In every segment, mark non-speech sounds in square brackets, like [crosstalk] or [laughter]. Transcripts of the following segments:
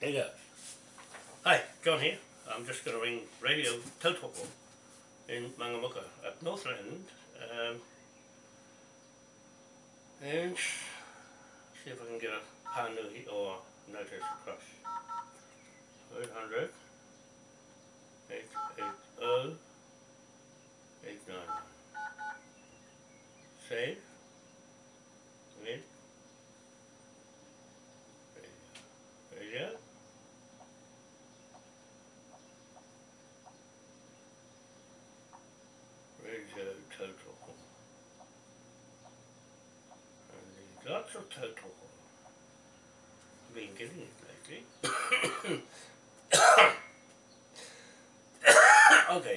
There you go. Hi, John here. I'm just going to ring Radio Tautoko in Mangamuka at Northland um, and see if I can get a Panui or notice across. 800 880 899 Save. Wait. Radio. Radio total. And lots of total. Been getting it lately.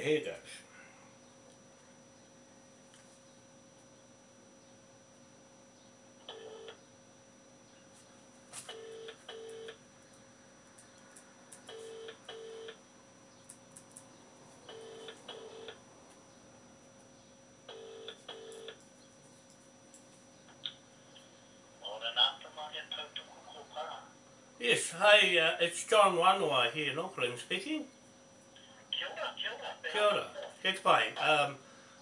Here goes. Yes, hi, uh, it's John Wanoa here in Auckland speaking. Kia ora, kia ora. Kia ora, Get by. Um,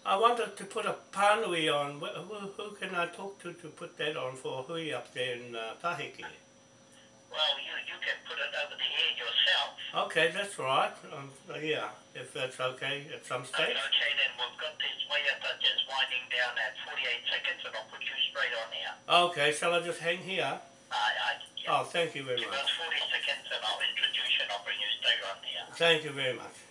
I wanted to put a pānui on, who, who can I talk to to put that on for hui up there in uh, Taheke? Well, you, you can put it over the air yourself. Okay, that's right. Um, uh, yeah, if that's okay at some stage. Okay, stage. then we've got this waiata just winding down at 48 seconds and I'll put you straight on here. Okay, shall I just hang here? I, I, yeah. Oh, thank you very Give much. us 40 seconds and I'll introduce you and I'll bring you straight on here. Thank you very much.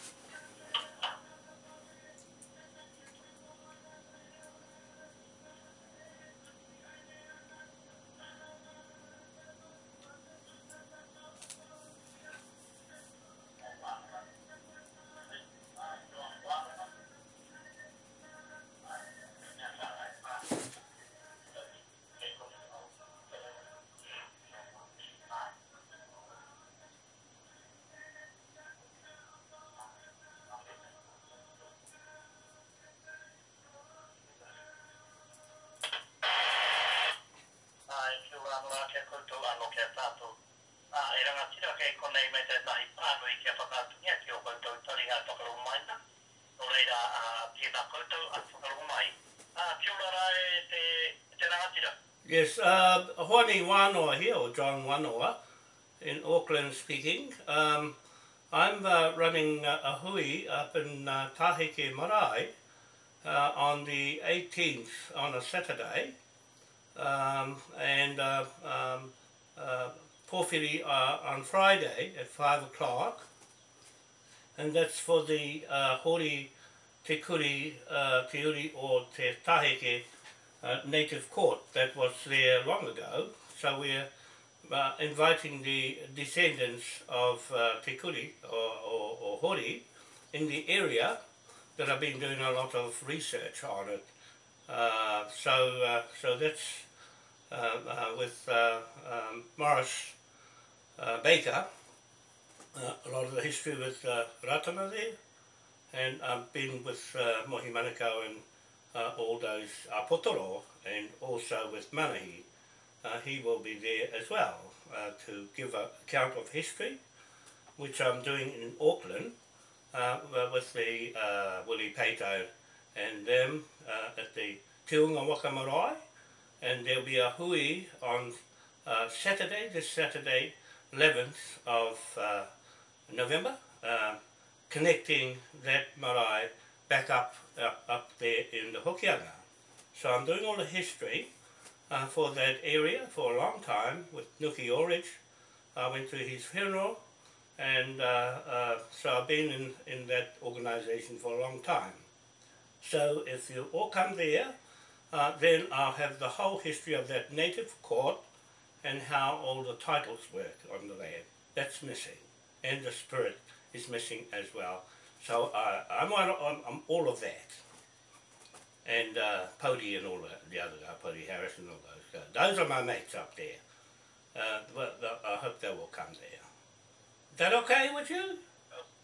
kia kia tātou. Uh, e rangatira kei konei me te tahi pānui kia whakātungia ki o koutou tariha whakarongo mai No reira, ah, tēnā koutou a whakarongo mai. Ah, kia ora rae te, te rangatira. Yes, uh, Hwani Wanoa here, or John Wanoa, in Auckland speaking. Um, I'm uh, running uh, a hui up in uh, Tahike Marae uh, on the 18th, on a Saturday, um, and uh, um, Pōwhiri uh, on Friday at 5 o'clock. And that's for the uh, Hori Te Kuri, uh, Te Uri or Te Taheke uh, native court that was there long ago. So we're uh, inviting the descendants of uh, Te Kuri or, or, or Hori in the area that I've been doing a lot of research on it. Uh, so, uh, so that's uh, uh, with uh, um, Morris uh, Baker, uh, a lot of the history with uh, Ratana there, and I've been with uh, Mohi Manukau and uh, all those Apotoro, and also with Manahi. Uh, he will be there as well uh, to give an account of history, which I'm doing in Auckland uh, with the uh, Willie Pato and them uh, at the Te Unga Waka Marae, and there'll be a hui on uh, Saturday, this Saturday, 11th of uh, November, uh, connecting that marae back up, up up there in the Hokianga. So I'm doing all the history uh, for that area for a long time with Nuki Orridge. I went to his funeral, and uh, uh, so I've been in, in that organization for a long time. So if you all come there, uh, then I'll have the whole history of that native court and how all the titles work on the land. That's missing, and the spirit is missing as well. So uh, I'm, on, I'm, I'm all of that. And uh, Pody and all the, the other guy, Pody Harris and all those guys. Those are my mates up there. Uh, but uh, I hope they will come there. Is that okay with you?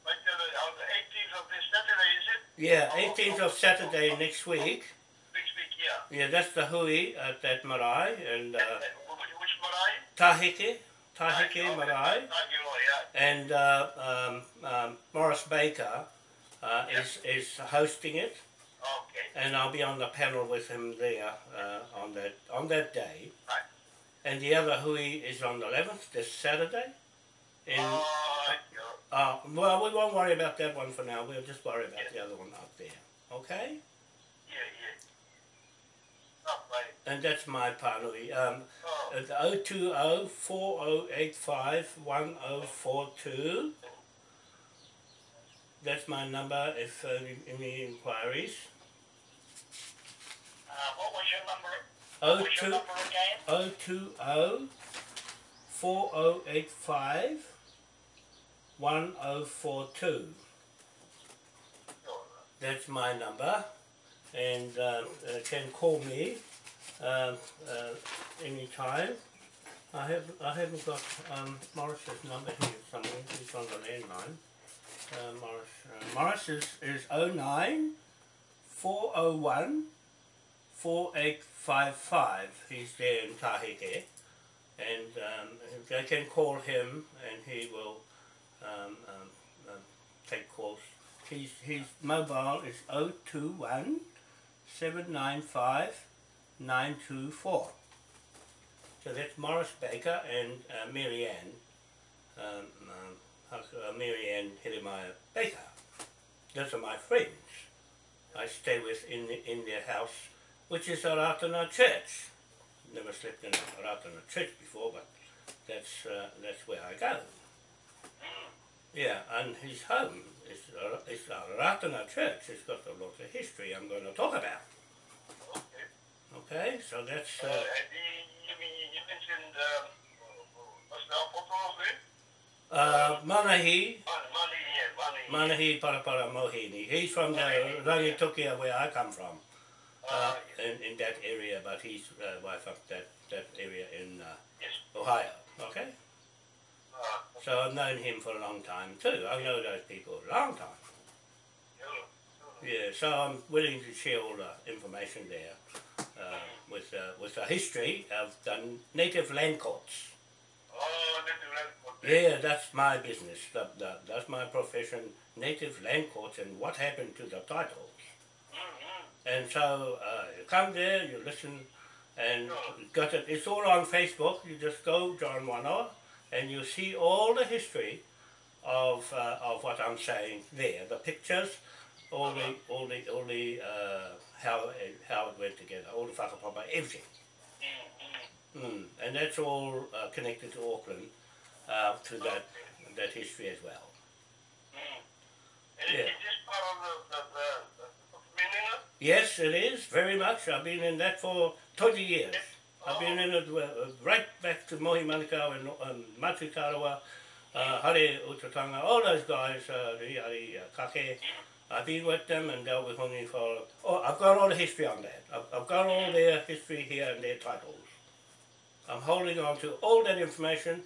Like on the 18th of this Saturday, is it? Yeah, 18th of Saturday next week. Yeah. Yeah, that's the hui at that marae and uh, Uh, which, marae? Taheke. Taheke Marae, yeah. and uh, um, um, Morris Baker uh, is, is hosting it, Okay. and I'll be on the panel with him there uh, on that on that day. Right. And the other hui is on the 11th, this Saturday. In, Oh, yeah. uh, well, we won't worry about that one for now. We'll just worry about the other one up there. Okay? Yeah, yeah. Oh, right. And that's my panui. Um, Oh, It's 020 4085 1042. That's my number if uh, any inquiries. uh, what was your number? What was your number again? 020 4085 1042. Oh, That's my number. And uh, uh, can call me uh, uh, anytime. I have I haven't got um, Morris's number here somewhere. He's on the landline. Uh, Morris uh, Morris is is 09 401 4855. He's there in Taheke. And um, they can call him and he will um, um, um, take calls. His, his mobile is 021 795 924. So that's Morris Baker and uh, Mary Ann, um, um, uh, Mary Ann Baker. Those are my friends. I stay with in, in their house, which is a Ratana church. Never slept in a Ratana church before, but that's, uh, that's where I go. Yeah, and his home is a, is a Ratana church. It's got a lot of history I'm going to talk about. Okay. Okay, so that's. Uh, Uh, you, you, mean- you mentioned, um, what's the Apostles name? uh, Manahi, Money, money, yeah, money. Manahi Parapara Mohini. He's from the Rangitukia where I come from, uh, Uh, in, in that area, but he's uh, wife up that, that area in uh, yes. Ohio. Okay, Uh, so I've known him for a long time too. I know those people a long time. yeah. Yeah, so I'm willing to share all the information there uh, with uh, with the history of the native land courts. Oh, that's the right one. Yeah, that's my business. That, that, that's my profession, native land courts and what happened to the titles. Mm-hmm. And so uh, you come there, you listen, and got it. It's all on Facebook. You just go John Wanoa, and you see all the history of uh, of what I'm saying there. The pictures, all the all the all the uh, how it, how it went together, all the whakapapa, everything. Mm. And that's all uh, connected to Auckland, uh, to that that history as well. And Yeah. is this part the, the? Yes, it is very much. I've been in that for twenty years. I've been in it uh, right back to Mohi Manukau and um, Matu Tarawa, uh, Hare Utatanga, all those guys, uh, the uh, Kake. I've been with them and dealt with Hongi for. Oh, I've got all the history on that. I've, I've got all their history here and their titles. I'm holding on to all that information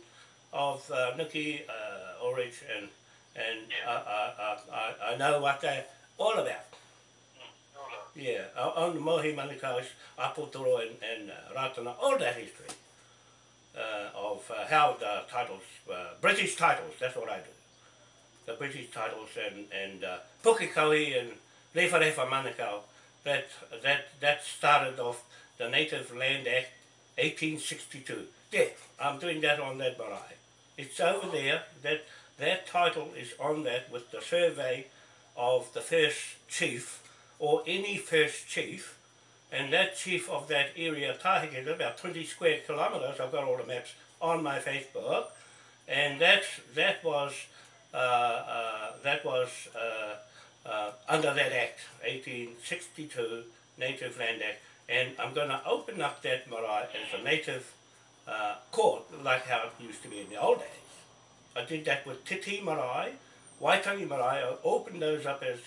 of uh, Nuki, uh, and and I, I, I, I- I know what they're all about. Yeah, on the Mohi Manukau's Apotoro and, and uh, Ratana, all that history uh, of uh, how the titles, uh, British titles, that's what I do. The British titles and, and uh, Pukikawi and Rewharewa Manukau, that, that, that started off the Native Land Act 1862. There, I'm doing that on that marae. It's over there, that, that title is on that with the survey of the first chief or any first chief, and that chief of that area, Taheke, about 20 square kilometres, I've got all the maps on my Facebook, and that's, that was, that was uh, uh, under that act, 1862 Native Land Act, and I'm going to open up that marae as a native uh, court, like how it used to be in the old days. I did that with Titi Marae, Waitangi Marae, I opened those up as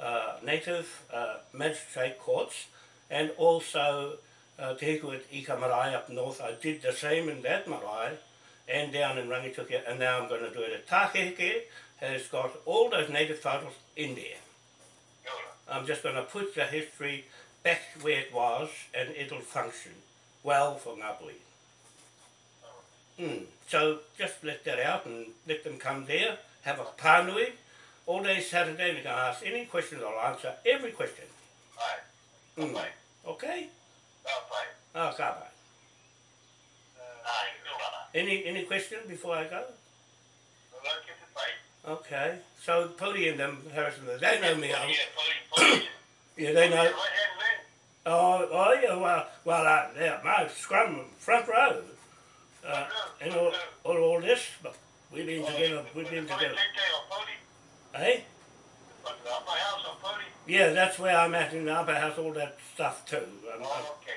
uh, native uh, magistrate courts and also uh, Te Hiku Ika Marae up north. I did the same in that marae and down in Rangitukia and now I'm going to do it at Takeheke has got all those native titles in there. I'm just going to put the history back where it was and it'll function well for Ngāpuhi. Mm. So just let that out and let them come there, have a pānui. All day Saturday, they can ask any questions, I'll answer every question. Ai, Mm. pai, Okay? ka pai. Oh, ka pai. Ai, kia ora. Any, any question before I go? Nō ke te pai. Okay. So Pody and them, Harrison, they know me. Yeah, poi. [coughs] yeah, they know. Right hand man. Oh, oh yeah, well, well, uh, yeah, my scrum front row. Uh, and all, all, all this, but we've been together, we've been together. Eh? Yeah, that's where I'm at in the upper house, all that stuff too. I'm,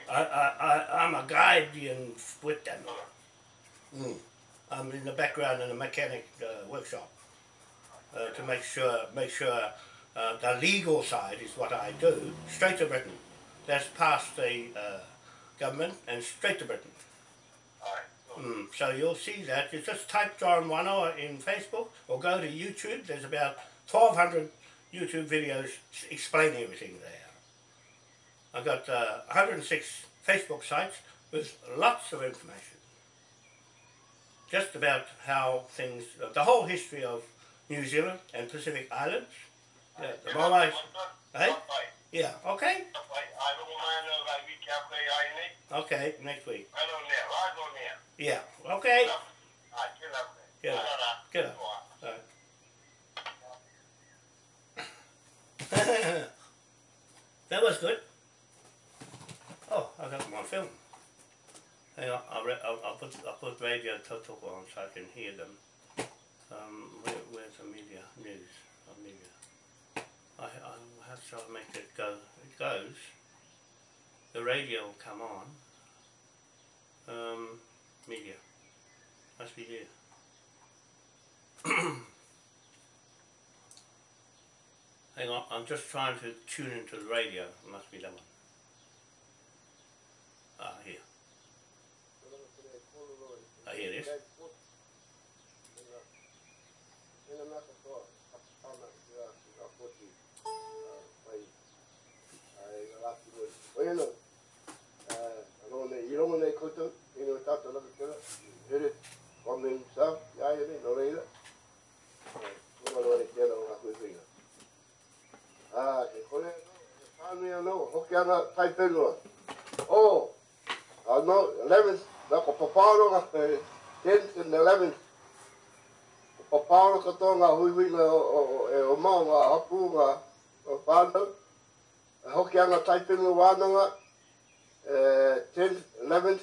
I, I, I, I'm a guardian with them. Mm. I'm in the background in the mechanic uh, workshop uh, to make sure, make sure uh, the legal side is what I do, straight to Britain. That's past the uh, government and straight to Britain. Mm, so you'll see that. You just type John Wanoa in Facebook or go to YouTube. There's about 1,200 YouTube videos explaining everything there. I've got uh, 106 Facebook sites with lots of information. Just about how things, uh, the whole history of New Zealand and Pacific Islands. Yeah, the Moai, eh? Yeah, okay? Okay, next week. Yeah, okay. Yeah, good. [laughs] [laughs] that was good. Oh, I got my film. Hang on, I'll, I'll, I'll, put, I'll put radio Tautoko on so I can hear them. Um, where, where's the media? News. Oh, media. I, I have to make it go. It goes. The radio will come on. Um, media. Must be there. [coughs] Hang on, I'm just trying to tune into the radio. It must be that one. Ah, here. hear this. Ah, oh, no, 11th ko papaoro ga e, 10 and 11 ko papaoro ka to ga hui hui o o e o mau ga hapu ga o pano e hoki anga taipin wānanga e, 10 11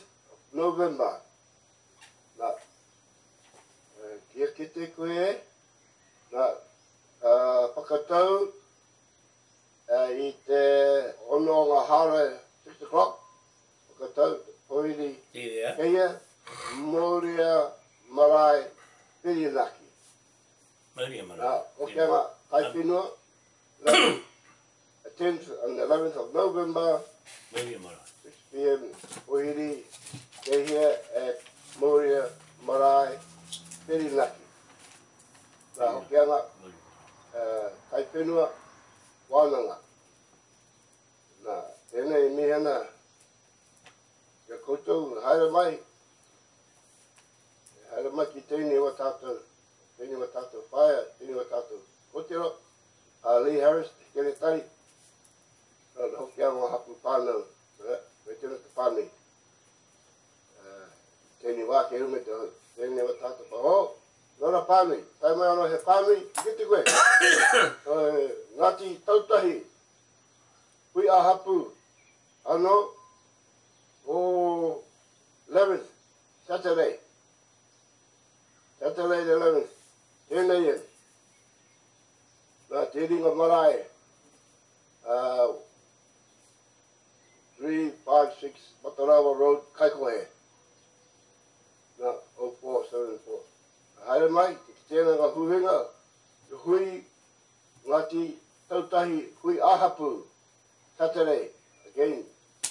November. Na e, kia kite koe e na uh, pakatau uh, i te ono o ngā hara 6 o'clock pakatau oiri. Yeah. Eia, Moria Marae, Piri Laki. Moria Marae. Ah, o kia ma, hai pino, the 10th and 11th of November, Moria Marae. 6 p.m. oiri eia, at Moria Marae, Piri Laki. Na, o kia ma, hai pino, wānanga. Na, tēnei mihana, kia koutou, haere mai, haere mai ki tēnei wa tātou, tēnei wa tātou whaia, tēnei wa tātou kotero, a Lee Harris, te kere tari, nā hoki anga hapu pānau, me tēnei te pānei. Uh, wā ke rume te hoi. tēnei wa tātou pa, oh, nora pānei, tai mai anō he pānei, Kiti koe. [coughs] Ngāti tautahi, hui a hapu, anō, o 11th, Saturday. Saturday the 11th, tēnei e. Nā te ringa marae, uh, 356 Matarawa Road, Kaikohe. Nā, 0474. Haere mai, te tēnā ngā huwenga, te hui ngāti tautahi hui ahapu, Saturday, again,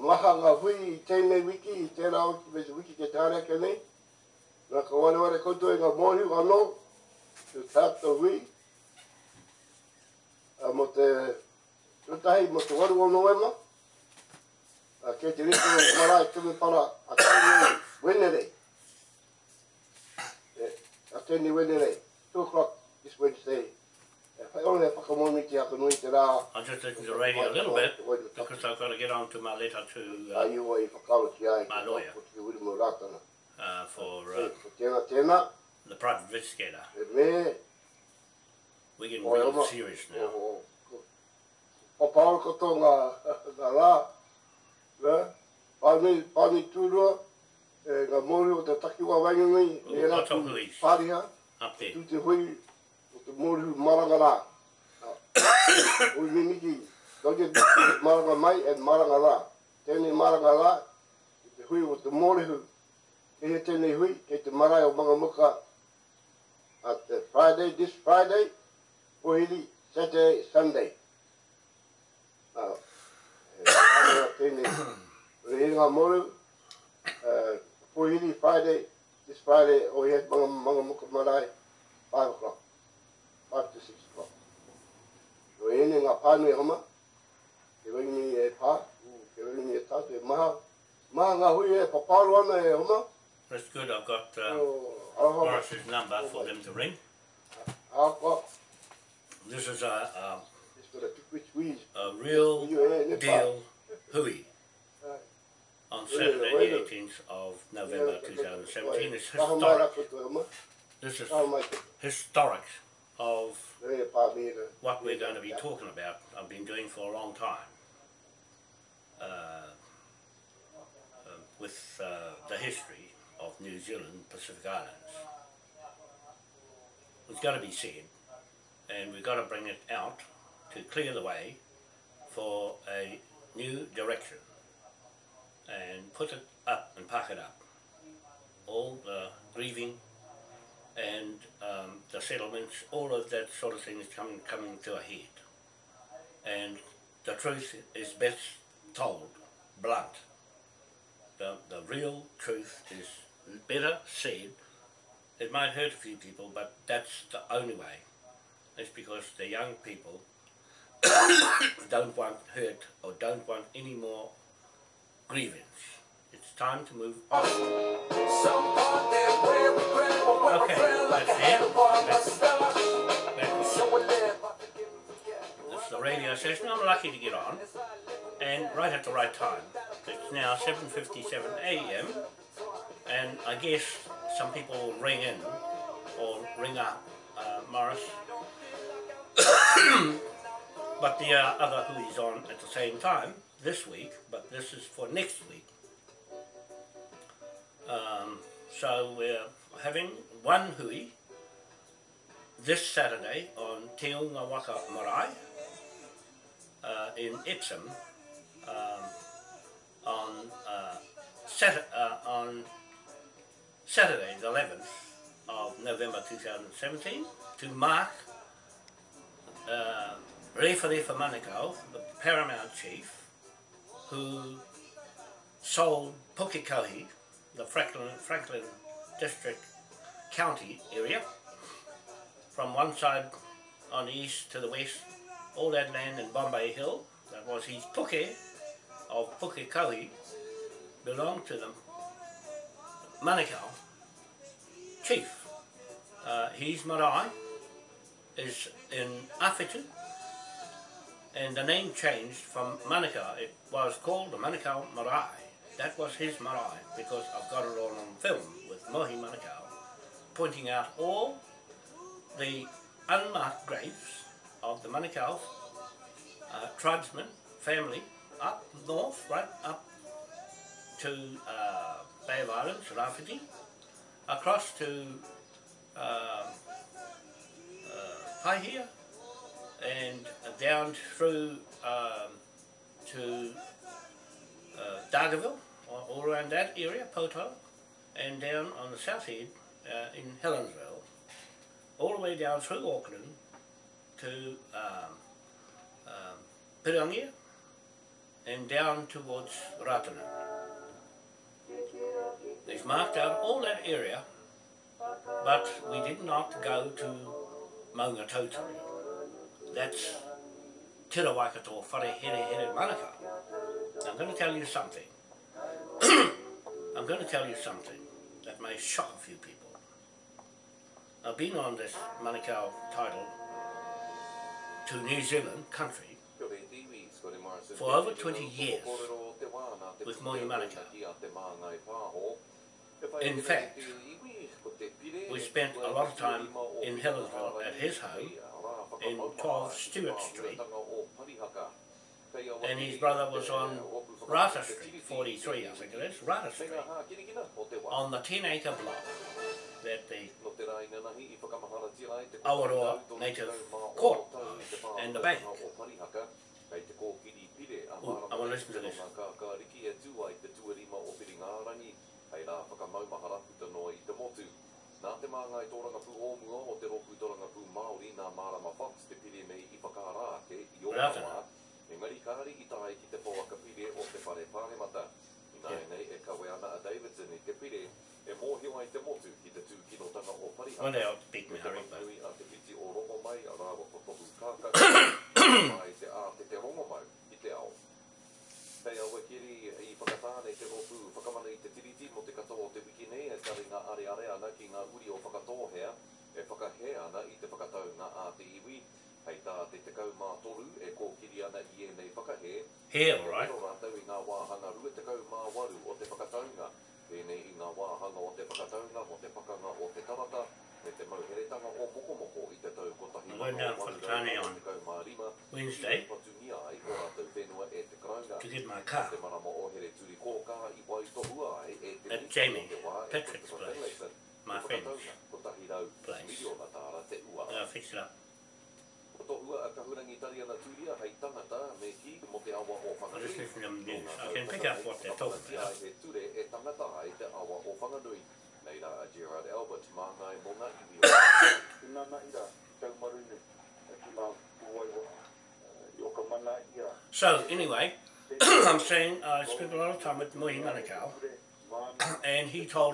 maha ngā hui i tēnei wiki, i tēnā o ki mese wiki ke tārea ke nei, nā ka wane wane koutou e ngā mōhi anō, te tātou hui, a mo te tutahi mo te waru o noema, a ke te rito e mara marae tume para a tēnei wenere. A tēnei wenere, 2 o'clock this Wednesday. I only have a commonity to have a noite. I'm just taking the radio a little bit, because I've got to get on to my letter to uh, my lawyer. Uh, for uh, the private investigator. We're getting real serious now. O pāro koto ngā ngā rā. ne? Pāni, pāni tūrua. Ngā mōri o te takiwa wangangai. Ngā tōkuis. Pāriha. Up there. Tūti hui mōru maranga rā. Ui miniki, doge maranga mai e maranga rā. Tēnei maranga rā, te hui o te mōrehu. Ke he tēnei hui, ke te marae o mga muka At te Friday, this Friday, pohiri, Saturday, Sunday. Ah, tēnei, re he ngā mori, uh, pohiri, Friday, this Friday, o he mga, mga muka marae, 5 o'clock, 5 to 6 ene ngā pānui hama, ke waini e pā, ke waini e tātu e maha, maha ngā hui e paparu ana e hama, That's good. I've got uh, o Morris's number for them to ring. This is a, a, a a real Ui ne pā. deal. hui. On Saturday, the 18th of November 2017. It's historic. rako tu hama, This is kaha mai te, historic of re pā mire. what we're going to be talking about. I've been doing for a long time. Uh, uh, with uh, the history of New Zealand Pacific Islands. It's got to be said, and we've got to bring it out to clear the way for a new direction and put it up and pack it up. All the grieving and um, the settlements, all of that sort of thing is coming coming to a head. And the truth is best told, blunt. The, the real truth is better said. It might hurt a few people, but that's the only way. It's because the young people [coughs] don't want hurt or don't want any more grievance. Time to move on. Okay, that's it. That's That's it. This is the radio session. I'm lucky to get on, and right at the right time. It's now 7:57 a.m. and I guess some people will ring in or ring up uh, Morris, [coughs] but there are other who's on at the same time this week. But this is for next week. Um, so we're having one hui this Saturday on Te Unga Waka Marae uh, in Epsom um, on, uh, Sat- uh, on Saturday the 11th of November 2017 to mark uh, Manukau, the paramount chief, who sold Pukekohe, the Franklin, Franklin District County area, from one side on the east to the west, all that land in Bombay Hill, that was his puke of Pukekohe, belonged to the Manukau chief. Uh, his marae is in Awhitu, and the name changed from Manukau. It was called the Manukau Marae. That was his marae because I've got it all on film with Mohi Manukau pointing out all the unmarked graves of the Manukau uh, tribesmen, family, up north, right up to uh, Bay of Islands, Rawhiti, across to uh, uh, Paihia, and down through um, to uh, Dargaville, all- all around that area, Poto, and down on the south end uh, in Helensville, all the way down through Auckland to um, um, Pirongia and down towards Ratana. They've marked out all that area, but we did not go to Maunga Tautari. That's Te Waikato Whare Here Here Manukau. I'm going to tell you something. [coughs] I'm going to tell you something that may shock a few people. I've been on this Manukau title to New Zealand country for over 20 years with Mohi Manukau. In fact, We spent a lot of time in Helensville at his home in 12 Stewart Street and his brother was on Rata Street, 43 I think it is, Rata Street, on the 10 acre block that the Awaroa Native Court and the bank. Ooh, I want to listen to this. Hei rā whakamaumahara puta noa i te motu. Nā te māngai tōranga pū ōmua o te roku tōranga pū Māori nā Marama Fox te pire mei i whakārā ke i o Rātana. Engari kāri i tāi ki te pōaka pire o te whare pāremata. I nā Yeah. nei e kawe ana a Davidson i te pire e mōhio ai te motu ki te tūkinotanga o Parihaka. One day I'll speak me te hurry, but manui a te piti o rongo mai a rāwa whakapu kākaka. [coughs] mai te a te te rongo mai i te ao. Pei aua kiri i whakatāne te ropu whakamana i te tiriti mo te katoa o te wiki nei e tari ngā are are ana ki ngā uri o whakatohea e whakahe ana i te whakatau ngā a te iwi hei tā te te kau mā toru e kōkiri ana i e nei whakahe here, all right. Tēnei rātou i ngā wāhanga rua te kau mā waru o te whakataunga. Tēnei i ngā wāhanga o te whakataunga mo te pakanga o te tarata me te mauheretanga o moko moko i te tau kotahi I'm going down Whakatane on Wednesday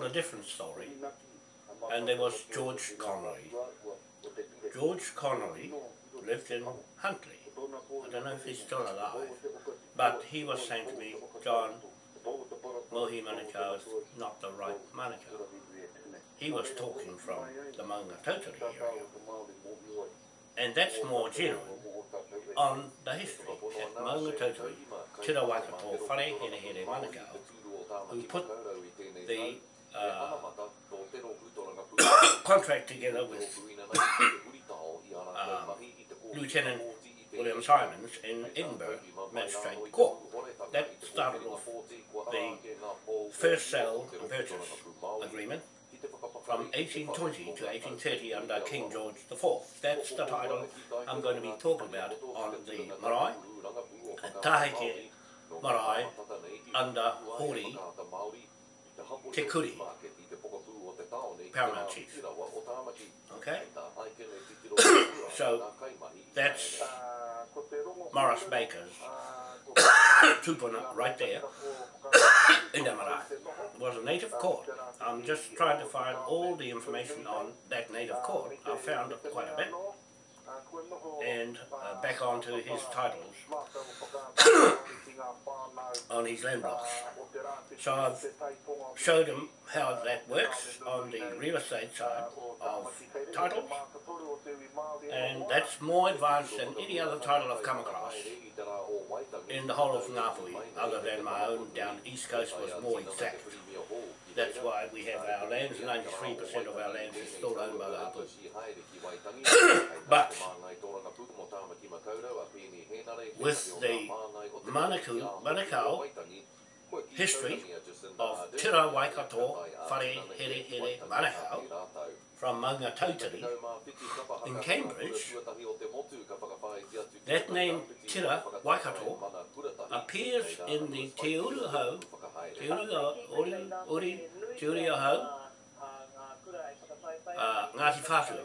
a different story. And there was George Connolly. George Connolly lived in Huntly. I don't know if he's still alive, but he was saying to me, John, Mohi Manukau is not the right Manukau. He was talking from the Maunga Tautari area. And that's more general on the history at Maunga Tautari, Tira Waikato, Whare Here Manukau, who put the uh, contract together with um, Lieutenant William Simons in Edinburgh Magistrate Court. That started off the first sale and purchase agreement from 1820 to 1830 under King George IV. That's the title I'm going to be talking about on the marae, at Tahike marae under Hori Te Paramount Chief. Okay? So, that's Morris Baker's [coughs] tupuna right there [coughs] in the marae. Was a native court. I'm just trying to find all the information on that native court. I found quite a bit. And uh, back onto his titles [coughs] on his land blocks. So I've showed him how that works on the real estate side of titles. And that's more advanced than any other title I've come across in the whole of Ngāpuhi, other than my own down east coast was more exact. That's why we have our lands, 93% of our lands is still owned by the [coughs] Hapu. But with the Manaku, Manukau history of Tira Waikato, Whare Here Here Manukau from Maunga Tautari in Cambridge, that name Tira Waikato appears in the Te Uruhau, Uruhau, Uri, Uri, Te Uruhau, uh, Ngāti Whātua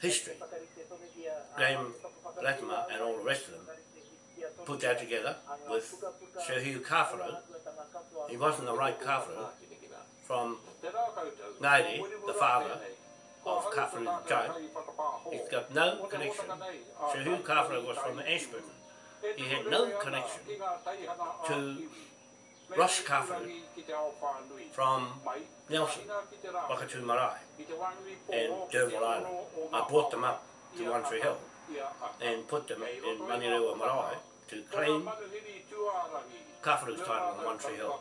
history, Graham Latimer and all the rest of them put that together with Sir Hugh Kawharu. He wasn't the right Kawharu from Ngaire, the father of Kawharu Joe. He's got no connection. Sir Hugh Kawharu was from Ashburton. He had no connection to Ross Carfaro from Nelson, Wakatu Marae and Derville Island. I brought them up to One Tree Hill and put them in Manirewa Marae to claim Kafaru's title on One Tree Hill.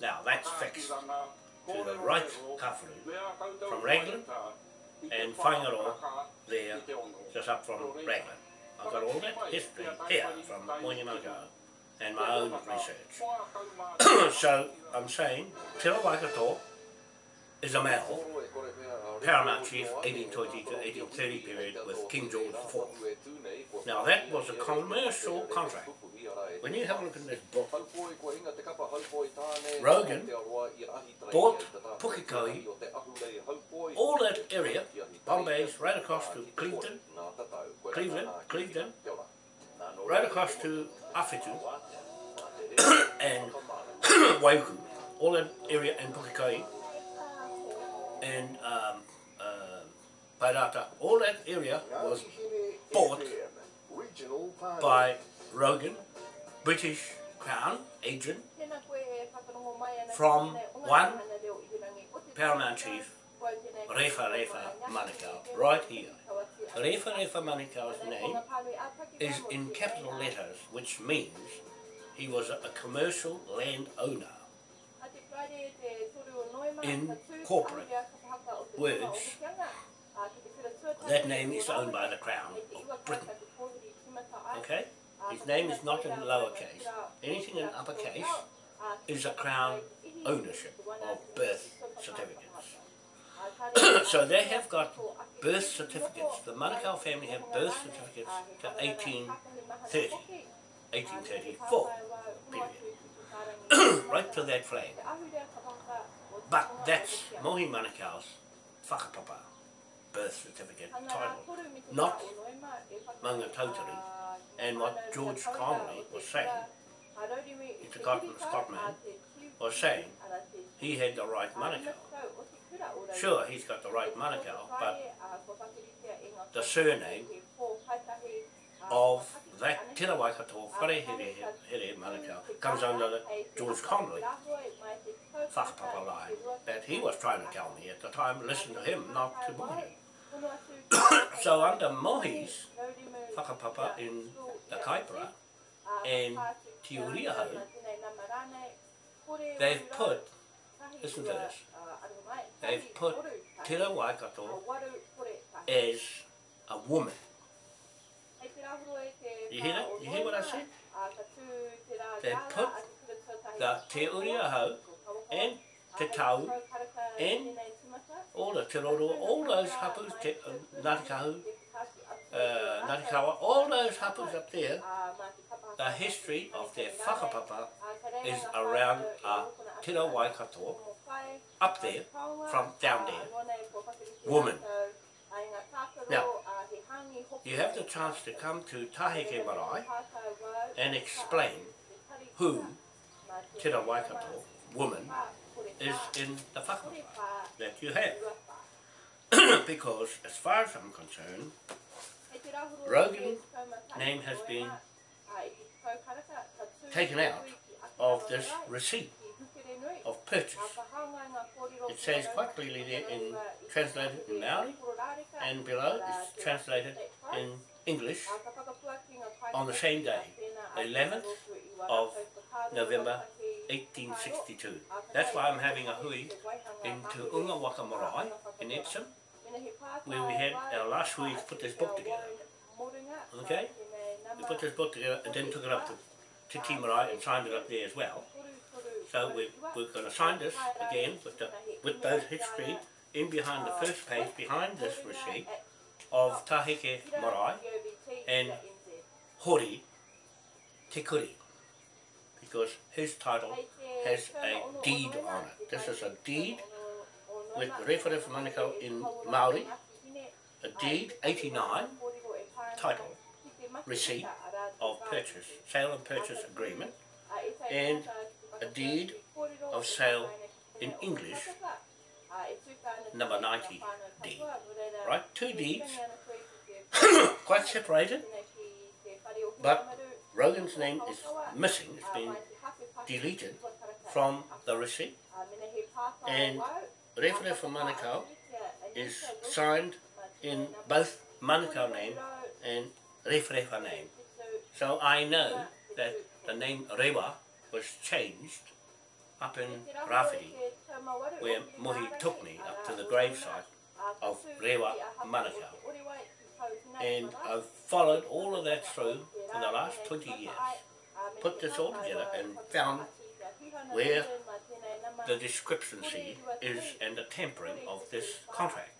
Now that's fixed to the right Kafaru from Raglan and Whangaroa there just up from Raglan. I've got all that history here from Manukau and my own research. [clears throat] so I'm saying Te Waikato is a male paramount chief 1820 to 1830 period with King George IV. Now that was a commercial contract. When you have a look at this book, Rogan bought Pukekohe, all that area, Bombay's right across to Cleveland, Cleveland, Cleveland, right across to Awhitu [coughs] and [coughs] Waiuku, all that area and Pukekohe and um, uh, Paerata, all that area was bought by Rogan, British Crown agent from one Paramount Chief Refa Refa Manukau, right here. Refa Refa Manukau's name is in capital letters, which means he was a, commercial landowner. in corporate words, words. That name is owned by the Crown of Britain. Okay? His name is not in lowercase. Anything in uppercase is a Crown ownership of birth certificates. [coughs] so they have got birth certificates. The Manukau family have birth certificates to 1830, 1834 period. [coughs] right to that flag. But that's Mohi Manukau's whakapapa birth certificate title, not Manga Tautari. And what George Connolly was saying, it's a Scotland, Scotman, was saying he had the right Manukau. Sure, he's got the right Manukau, but the surname of that Tira Waikato Whare Here Here Manukau comes under the George Connolly whakapapa line that he was trying to tell me at the time, listen to him, not to Mohi. [coughs] so under Mohi's whakapapa in the Kaipara and Te Uriaho, they've put, listen to this, they've put Tira Waikato as a woman. You hear what I said? They put the Te Uriaho and Te Tau and all the Te Roro, all those hapus, te, uh, Ngatikahu, uh, Ngatikawa, all those hapus up there, the history of their whakapapa is around uh, Tira Waikato, up there, from down there, woman. You have the chance to come to Taheke Marae and explain who Tira Waikato, woman, is in the whakapapa that you have. [clears throat] because as far as I'm concerned, Rogan's name has been taken out of this receipt of purchase. It says quite clearly there in translated in Maori and below it's translated in English on the same day, 11th of November 1862. That's why I'm having a hui in Te Unga Waka Marae in Epsom, where we had our last hui to put this book together. Okay? We put this book together and then took it up to, to Te Marae and signed it up there as well. So we, we're going to sign this again with, the, with those history in behind the first page, behind this receipt of Taheke Marae and Hori Te Kuri. Because his title has a deed on it. This is a deed with Referef Manukau in Maori a deed 89 title, receipt of purchase, sale and purchase agreement, and a deed of sale in English, number 90 deed. Right, two deeds, [coughs] quite separated, but Rogan's name is missing, it's been deleted from the receipt, and Refere for Manukau is signed in both Manukau name and Refrefa name. So I know that the name Rewa was changed up in Rafiri, where Mohi took me up to the gravesite of Rewa Manukau. And I've followed all of that through for the last 20 years. Put this all together and found where the discrepancy is and the tempering of this contract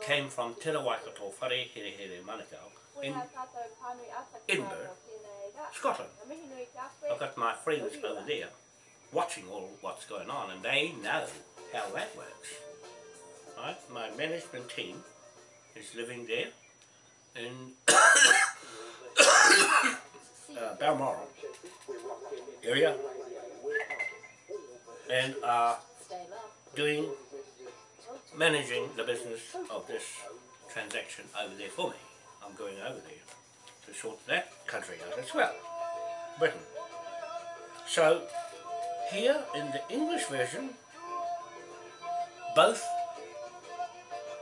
came from Te Rawaikato Whare Here Here Manukau in Edinburgh, Scotland. I've got my friends over there watching all what's going on and they know how that works. Right? My management team is living there in [coughs] uh, Balmoral area and are doing, managing the business of this transaction over there for me. I'm going over there to sort that country out as well, Britain. So here in the English version, both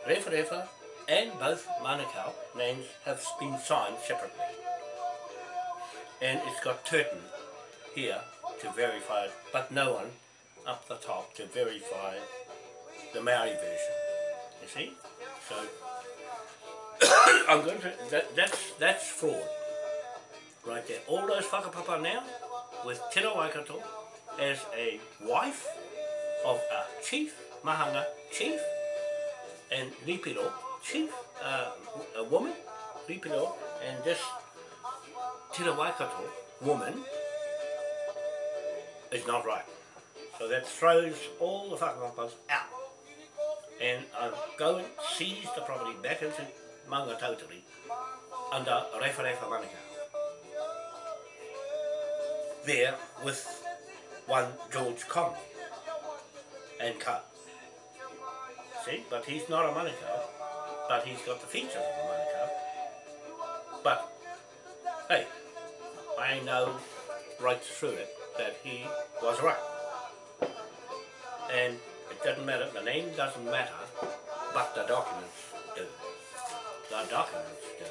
Refa Refa and both Manukau names have been signed separately. And it's got Turton here to verify it, but no one up the top to verify the Maori version. You see? So I'm going to that, that's that's fraud. Right there. All those whakapapa now with Te Waikato as a wife of a chief, Mahanga chief, and Ripiro chief, uh, a woman, Ripiro, and this Te Waikato woman is not right. So that throws all the whakapapas out. And I go and seize the property back into Maunga Tautari under Refa Refa. There with one George Conley and cut. See, but he's not a Manukau, but he's got the features of a Manukau. But, hey, I know right through it that he was right. And it doesn't matter, the name doesn't matter, but the documents The documents do.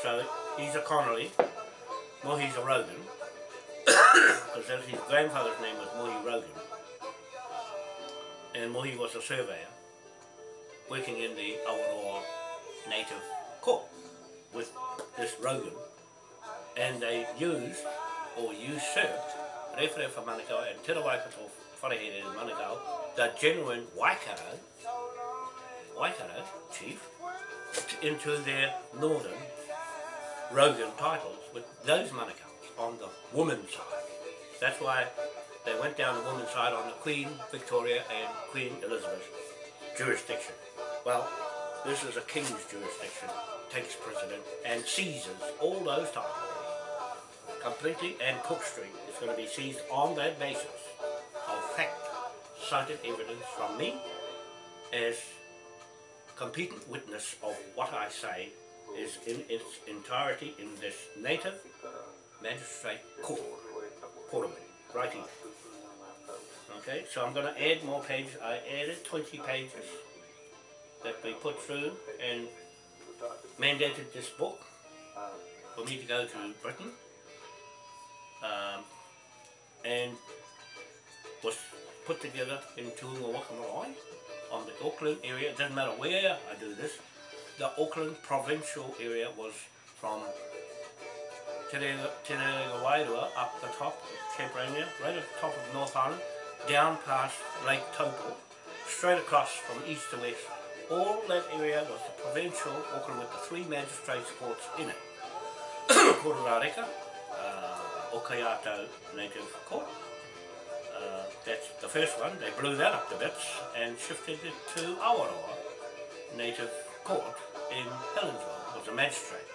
So he's a Connolly, he's a Rogan, because his grandfather's name was Mohi Rogan. And Mohi was a surveyor, working in the Awaroa native court with this Rogan. And they used, or usurped, Rewharewha Manukau and Te Rawaikato Wharehere in Manukau, the genuine Waikato, Waikato chief, into their northern Rogan titles with those Manukau's on the woman's side. That's why they went down the woman's side on the Queen Victoria and Queen Elizabeth jurisdiction. Well, this is a king's jurisdiction, takes precedent and seizes all those titles completely and Cook Street is going to be seized on that basis of fact cited evidence from me as competent witness of what I say is in its entirety in this native magistrate court, Portable, right. Okay, so I'm going to add more pages. I added 20 pages that we put through and mandated this book for me to go to Britain um, and was put together in Tuunga Wakamalai on the Auckland area. It doesn't matter where I do this. The Auckland provincial area was from Te Rerenga Wairua up the top of Cape Reinga, right at the top of North Island, down past Lake Taupo, straight across from east to west. All that area was the provincial Auckland with the three magistrates courts in it. [coughs] Kororareka, uh, Okayato Native Court. That's the first one. They blew that up to bits and shifted it to Awaroa native court in Helensville, was a magistrate.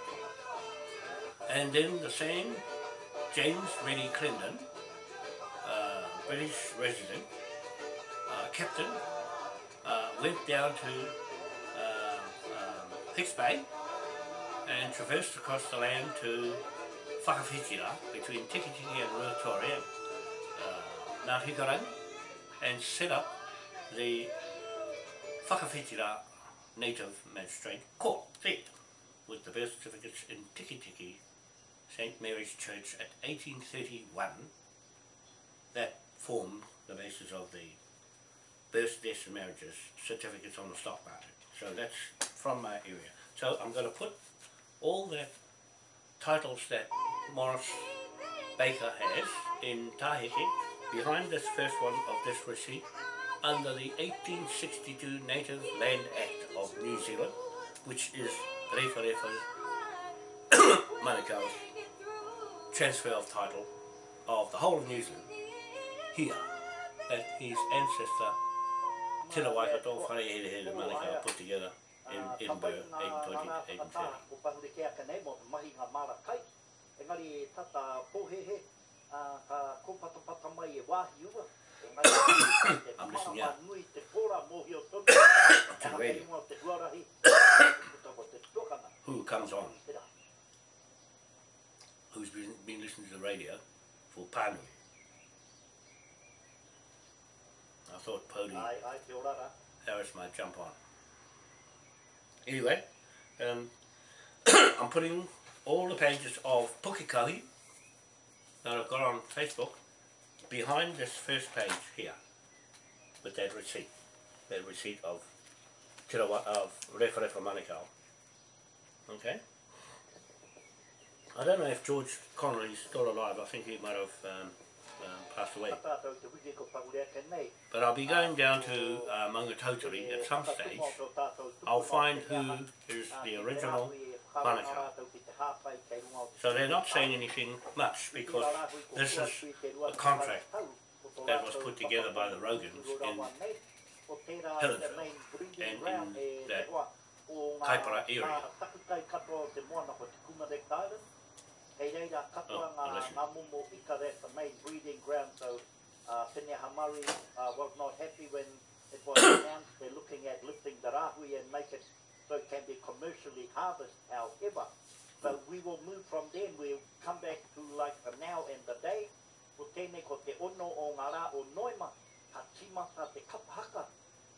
And then the same James Reddy Clendon, uh, British resident, uh, captain, uh, went down to uh, um, Hicks Bay and traversed across the land to Whakawhitira between Tikitiki and Ruatoria, Ngāti Hikarangi, and set up the Whakawhitira Native Magistrate Court seat with the birth certificates in Tikitiki St Mary's Church at 1831 that formed the basis of the births, deaths and marriages certificates on the stock market. So that's from my area. So I'm going to put all the titles that Morris Baker has in Tahiti behind this first one of this receipt under the 1862 Native Land Act of New Zealand, which is Refa [coughs] Manukau's transfer of title of the whole of New Zealand here that his ancestor Tira Waikato Wharehere Manukau put together in Edinburgh 1820 ka kopata pata mai e wahi ua. E mai te [coughs] mara manui te pora mohi o tonu. Te hakei mua te huarahi. Te Who comes on? Who's been, been listening to the radio for Pānui? I thought Pony. Aye, aye, Harris might jump on. Anyway, um, [coughs] I'm putting all the pages of Pukekahi that I've got on Facebook behind this first page here with that receipt, that receipt of Tirawa, of Refa Refa Manukau. Okay? I don't know if George Connolly's still alive, I think he might have um, um, passed away. But I'll be going down to uh, at some stage. I'll find who is the original Manukau. So they're not saying anything much because this is a contract that was put together by the Rogans in Helensville and in that Kaipara area. Oh, the main breeding ground, so uh, Tene Hamari uh, was not happy when it was announced they're looking at lifting the rahui and make it it can be commercially harvested, however. So we will move from there, we'll come back to like the now and the day, ko tēnei ko te ono o ngā rā o Noema, ka timata te kapahaka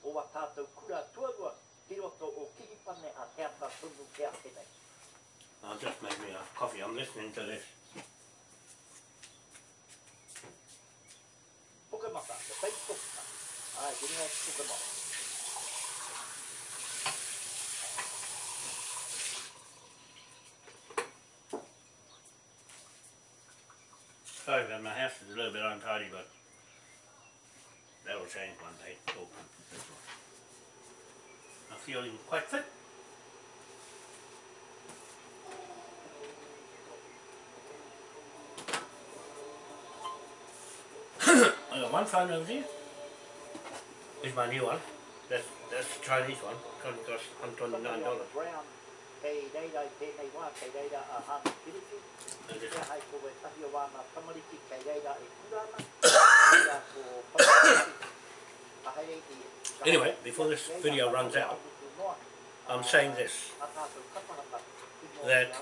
o wa tātou kura tuarua, ki roto o kihipane a teata tunu kia tēnei. I'll just make me a coffee. I'm listening to this. Pukamata, the Facebook. Ai, kini ngā pukamata. Sorry, but my house is a little bit untidy, but that'll change one day. Oh. I'm feeling quite fit. [coughs] I got one phone over there. Here's my new one. That's that's the Chinese one. It's only cost $129. [coughs] Anyway, before this video runs out, I'm saying this. that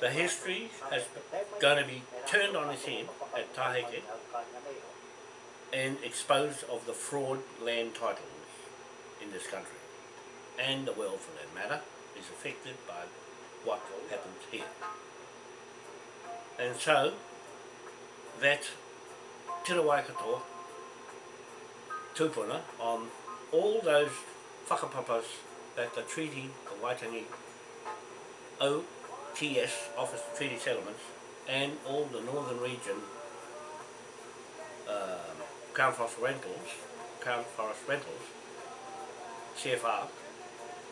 the history has going to be turned on its head at Taheke and exposed of the fraud land titles in this country and the world for that matter is affected by what happens here. And so that Tira tupuna on all those whakapapas that the Treaty of Waitangi OTS, Office of Treaty Settlements, and all the northern region um, Crown Forest Rentals, Crown Forest Rentals, CFR,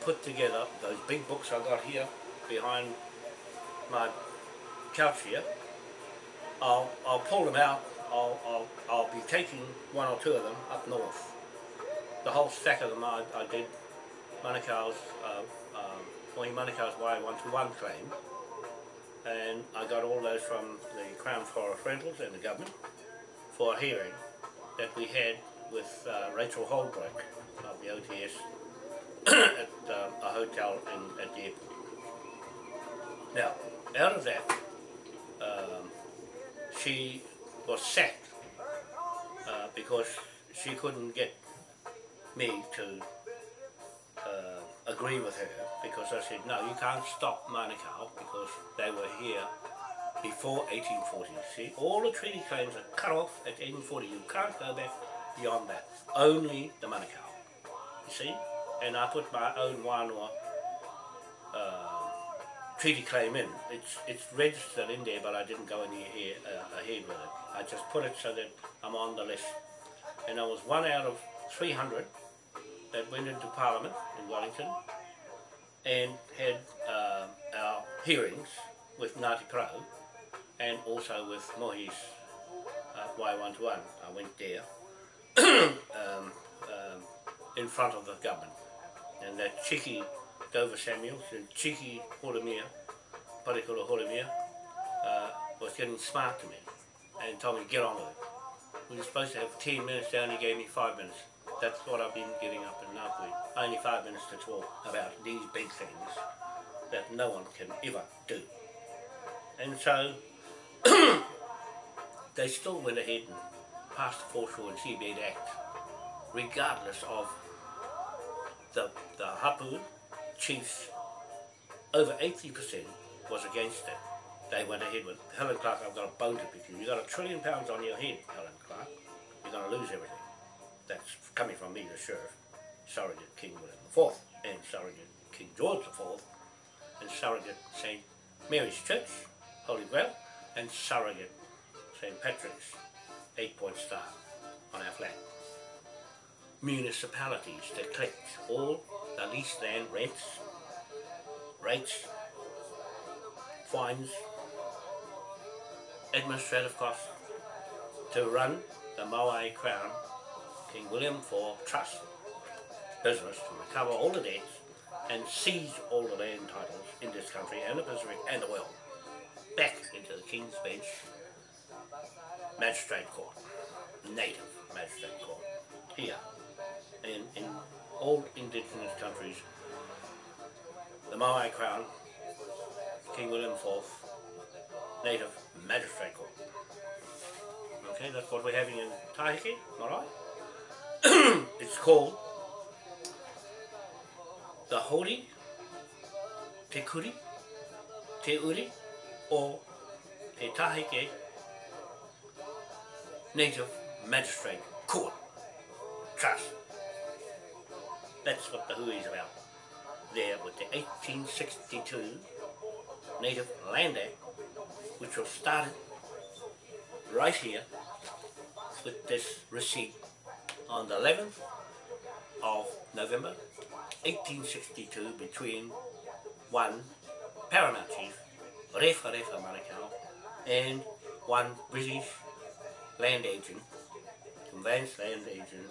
put together those big books I got here behind my couch here. I'll, I'll pull them out. I'll, I'll, I'll be taking one or two of them up north. The whole stack of them I, I did Manukau's, uh, um, Mohi Manukau's Wai 121 claim and I got all those from the Crown Forest Rentals and the government for a hearing that we had with uh, Rachel Holbrook of the OTS a hotel in, at the airport. Now, out of that, um, she was sacked uh, because she couldn't get me to uh, agree with her because I said, no, you can't stop Manukau because they were here before 1840. See, all the treaty claims are cut off at 1840. You can't go back beyond that. Only the Manukau. You see? And I put my own Wānoa uh, treaty claim in. It's it's registered in there, but I didn't go any uh, ahead with it. I just put it so that I'm on the list. And I was one out of 300 that went into Parliament in Wellington and had uh, our hearings with Ngāti Porou and also with Mohi's uh, Wai 121. I went there [coughs] um, um, in front of the government. And that cheeky Dover Samuels and cheeky Horomia, Parekura Horomia, uh, was getting smart to me and told me to get on with it. We were supposed to have 10 minutes, they only gave me 5 minutes. That's what I've been getting up in Ngāpuhi. Only 5 minutes to talk about these big things that no one can ever do. And so [coughs] they still went ahead and passed the Foreshore and Seabed Act, regardless of the, the Hapu chiefs, over 80% was against it. They went ahead with Helen Clark, I've got a bone to pick you. You've got a trillion pounds on your head, Helen Clark. You're going to lose everything. That's coming from me, the sheriff, surrogate King William IV, and surrogate King George IV, and surrogate St. Mary's Church, Holy Grail, and surrogate St. Patrick's eight-point star on our flag. Municipalities that collect all the leased land rents, rates, fines, administrative costs to run the Maui Crown King William IV Trust business to recover all the debts and seize all the land titles in this country and the Pacific and the world. Back into the King's Bench Magistrate Court, native Magistrate Court, here and in all indigenous countries, the Maui Crown, King William IV, native Magistrate Court. Okay, that's what we're having in Tahiti, alright? [coughs] it's called the Holy Te Kuri, Te Uri, or Te Taheke Native Magistrate Court Trust. That's what the hui is about. There with the 1862 Native Land Act, which was started right here with this receipt on the 11th of November 1862 between one Paramount Chief, Refa Refa Manukau, and one British land agent, conveyance land agent,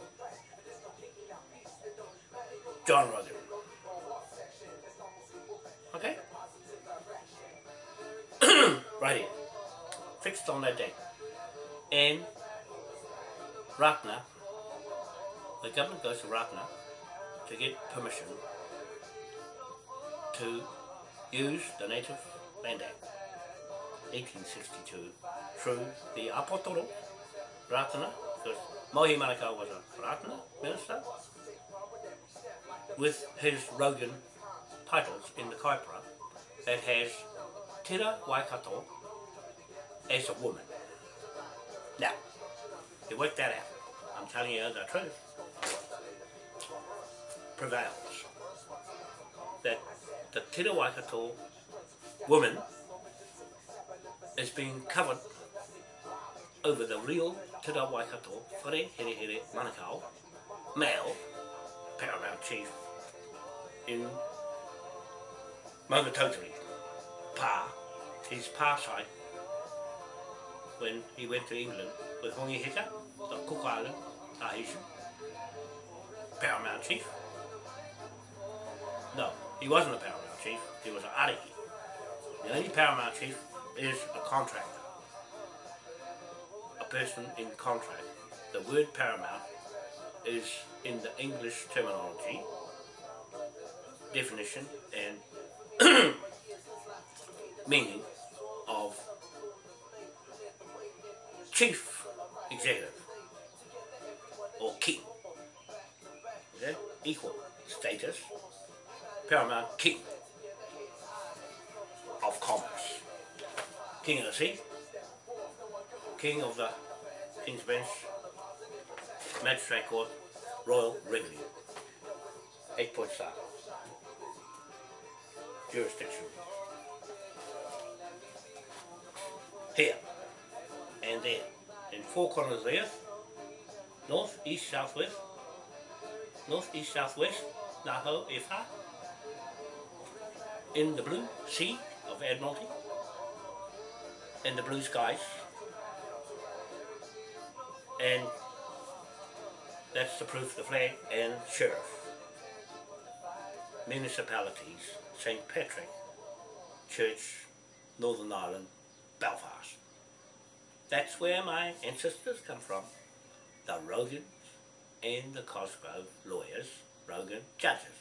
John Rogan. Okay? right here. Fixed on that date. And Ratana, the government goes to Ratana to get permission to use the Native Land Act 1862 through the Apotoro Ratana, because Mohi Manukau was a Ratana minister, with his Rogan titles in the Kaipara that has Tira Waikato as a woman. Now, you work that out. I'm telling you the truth. Prevails. That the Tira Waikato woman is being covered over the real Tira Waikato Whare Here Here Manukau male paramount chief in Maungatautari. Pa, his pa side, when he went to England with Hongi Hika, the Cook Island, Tahitian, paramount chief. No, he wasn't a paramount chief. He was an ariki. The only paramount chief is a contractor. A person in contract. The word paramount is in the English terminology, definition and [clears throat] meaning of chief executive or king. Okay? Equal status, paramount king of commerce. King of the sea, king of the King's Bench, Magistrate Court, Royal Revenue. Eight point star. Jurisdiction. Here and there. In four corners of the earth. North, east, south, west. North, east, south, west. Naho, Ifa. In the blue sea of Admiralty. In the blue skies. And that's the proof, the flag and sheriff. Municipalities, St. Patrick, Church, Northern Ireland, Belfast. That's where my ancestors come from. The Rogans and the Cosgrove lawyers, Rogan judges.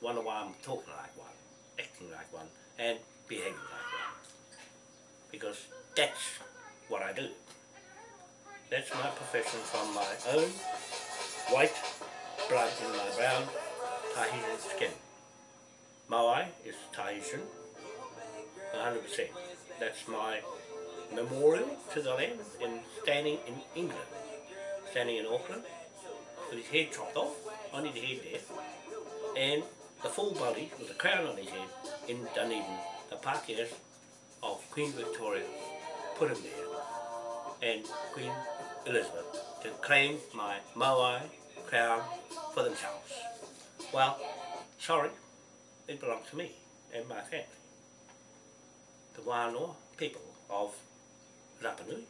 Wonder why I'm talking like one, acting like one, and behaving like one. Because that's what I do. That's my profession from my own white blood in my brown Tahitian skin. Maui is Tahitian, 100%. That's my memorial to the land in standing in England, standing in Auckland, with his head chopped off, only the head there, and the full body with the crown on his head in Dunedin, the Pākehās of Queen Victoria put him there, and Queen Elizabeth to claim my Maui crown for themselves. Well, sorry, it belongs to me and my family. The Wānoa people of Rapa Nui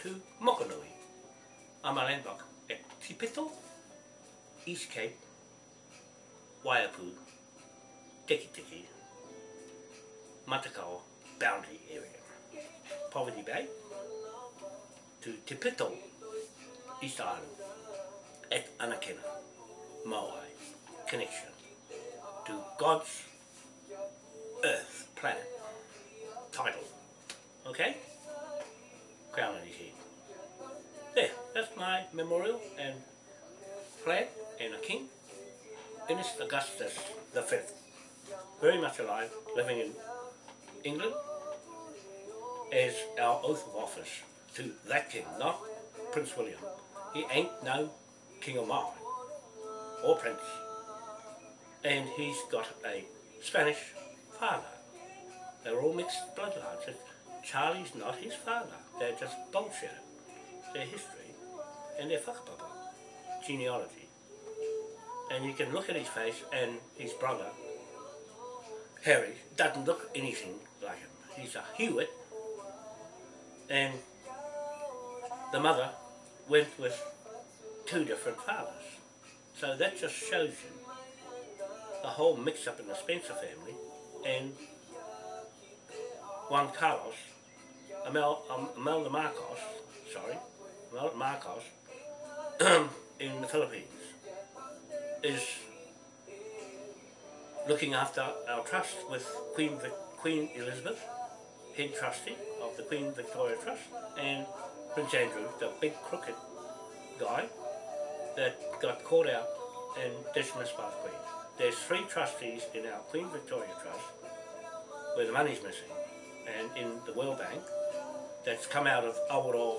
to Mokonui, I'm a landlock at Tipito, East Cape, Waiapu, Tiki Tiki, Matakao boundary area. Poverty Bay to Tipito, East Island, at Anakena, Maui, connection to God's earth, planet, title. Okay? Crown on his head. There, that's my memorial and flag and a king. Ernest Augustus the Fifth. Very much alive, living in England as our oath of office to that king, not Prince William. He ain't no king of mine or prince. And he's got a Spanish father. They're all mixed bloodlines. Charlie's not his father. They're just bullshit. Their history and their whakapapa, genealogy. And you can look at his face and his brother, Harry, doesn't look anything like him. He's a Hewitt. And the mother went with two different fathers. So that just shows you the whole mix up in the Spencer family and Juan Carlos, Amel, um, Imelda Marcos, sorry, Imelda Marcos, [clears throat] in the Philippines, is looking after our trust with Queen, Vic, Queen Elizabeth, head trustee of the Queen Victoria Trust, and Prince Andrew, the big crooked guy that got caught out and dismissed by the Queen. There's three trustees in our Queen Victoria Trust where the money's missing, and in the World Bank that's come out of Awaroa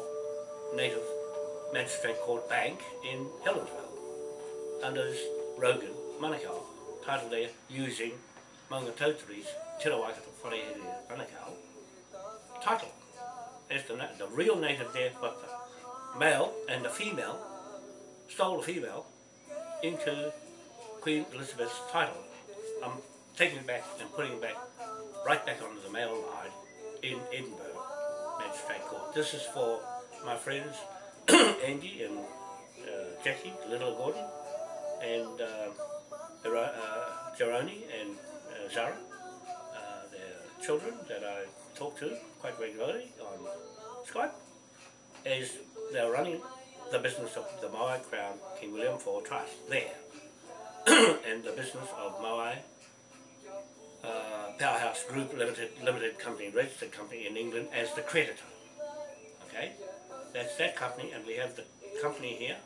Native Magistrate Court Bank in Helensville under this Rogan Manukau title there using Maunga Tautari's Te Rawaikato Wharehere Manukau title as the, the real native there but the male and the female stole the female into Queen Elizabeth's title. I'm taking it back and putting it back right back onto the male line in Edinburgh Magistrate Court. This is for my friends [coughs] Andy and uh, Jackie, Little Gordon, and uh, uh, Jeroni and uh, Zara, uh, their children that I talk to quite regularly on Skype, is they're running the business of the Maui Crown King William IV Trust there, [coughs] and the business of Maui uh, Powerhouse Group Limited Limited Company, registered company in England as the creditor. Okay, that's that company, and we have the company here,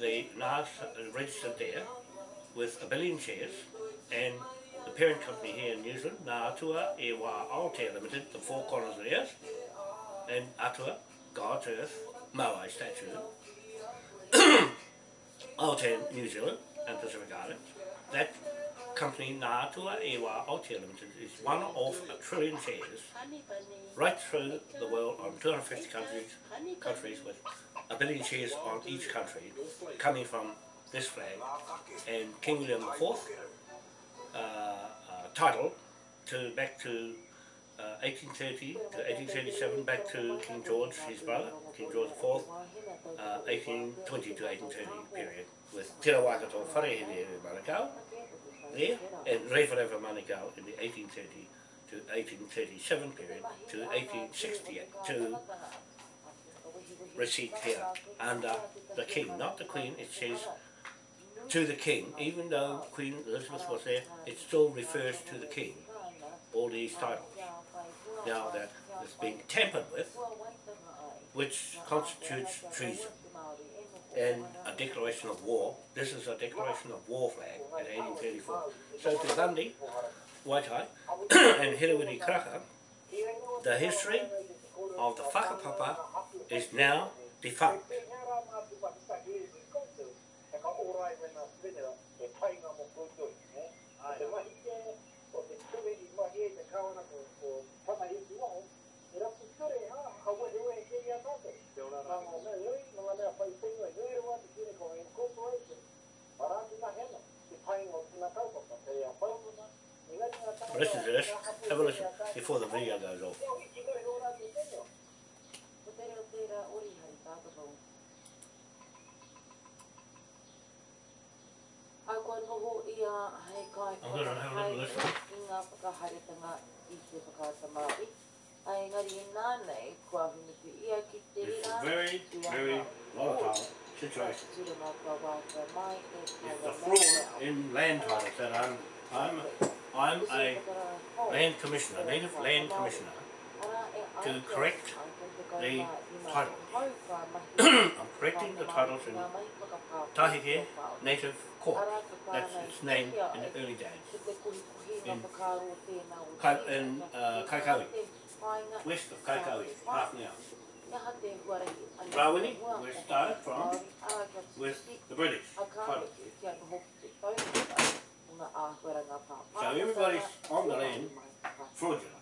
the NAS registered there, with a billion shares, and the parent company here in New Zealand, Ngā Atua E Aotea Limited, the four corners of the earth, and Atua, God's earth, Maui statue, [coughs] Aotea New Zealand and Pacific Islands. That company, Ngā Atua E Wā Aotea Limited, is one of a trillion shares right through the world on 250 countries, countries with a billion shares on each country coming from this flag and King William IV uh, uh, title to back to uh, 1830 to 1837 back to King George, his brother, King George IV, uh, 1820 to 1830 period with Te Rawakato Wharehere Manukau. There and Rewharewa Manukau in the 1830 to 1837 period to 1860 to receipt here under uh, the king, not the queen, it says to the king, even though Queen Elizabeth was there, it still refers to the king, all these titles. Now that is being tampered with, which constitutes treason. And declaration of war. This is a declaration of war flag in 1834. So to Gandhi, Waitai, [clears throat] and Hirewiri Kraka, the history of the whakapapa is now defunct. Listen to this. Have a listen before the video goes off. I'm going to have a little listen. It's very, very volatile. Situation. Tira mā kua wāka mai It's the fraud in land titles that I'm, I'm, I'm a land commissioner, native land commissioner. to correct the title. [clears throat] I'm correcting the titles in Taheke Native Court. That's its name in the early days. In, Kai, in uh, Kaikohe, west of Kaikohe, half an hour. Where it started from, with the British title. So everybody's on the land fraudulent.